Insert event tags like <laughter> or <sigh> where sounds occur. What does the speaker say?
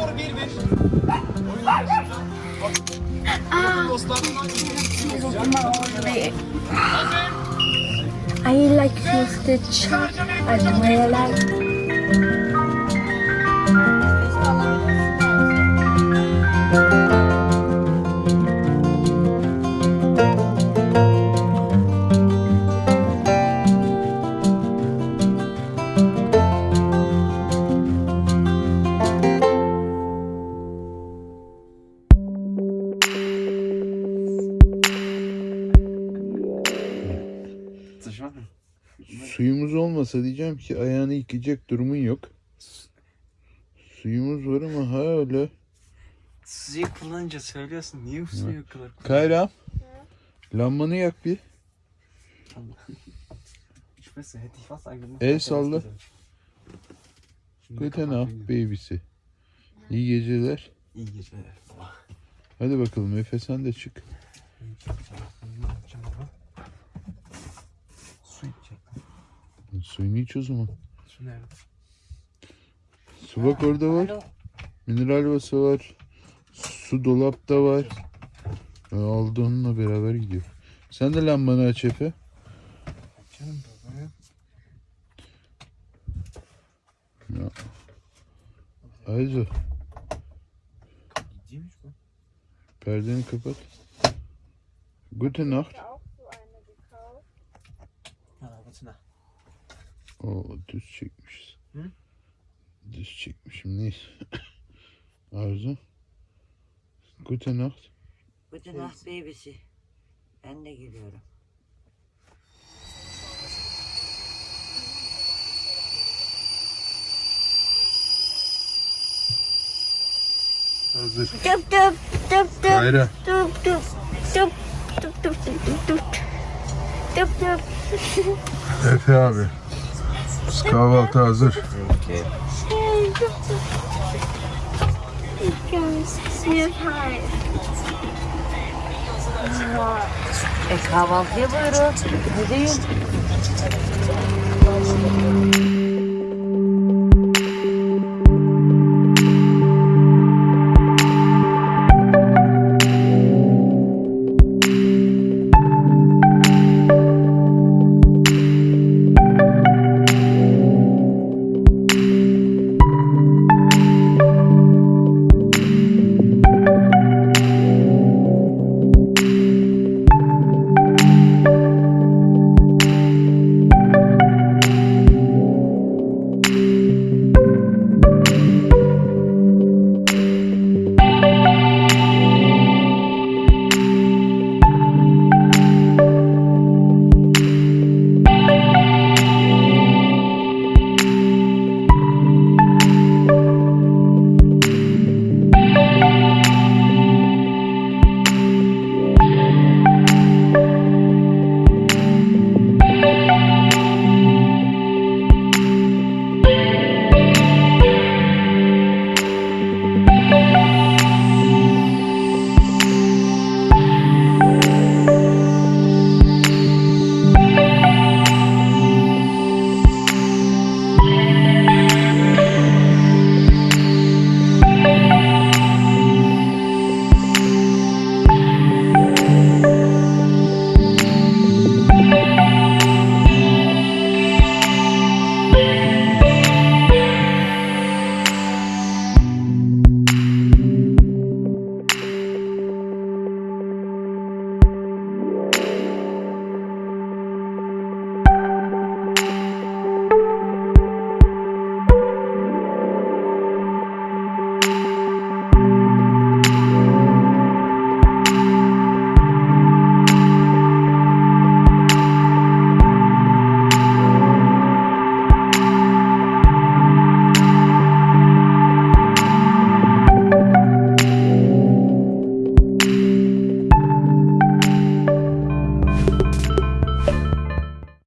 doğru bir bir. Oyun Aa, dostlar. I like to. Olmasa diyeceğim ki ayağını yıkayacak durumun yok. Suyumuz var ama hala. Suyu kullanınca söylüyorsun. Niye suyu kadar Kayra. Lambanı yak bir. El salla. Guten Nacht babysi. İyi geceler. İyi geceler. baba. Hadi bakalım Efe sen de çık. Su içecektim. Suyunu iç o zaman. Su nerede? Su bak orada var. Mineral vası var. Su dolapta var. E, Aldı onunla beraber gidiyor. Sen de lambanı aç Efe. Açalım baba. Ayzo Gidiymiş bu. perdeni kapat. Guten Nacht. O düz çekmişiz. Hı? Düz çekmişim neyse. <coughs> Arzu. Gute Nacht. Gute Nacht babysi. Ben de geliyorum. Hazır. Dıp dıp dıp dıp. Hayra. Dıp dıp dıp dıp dıp dıp dıp dıp. Dıp dıp. Efe abi. Yavuz kahvaltı hazır. Okay. E kahvaltıya buyurun. Ne?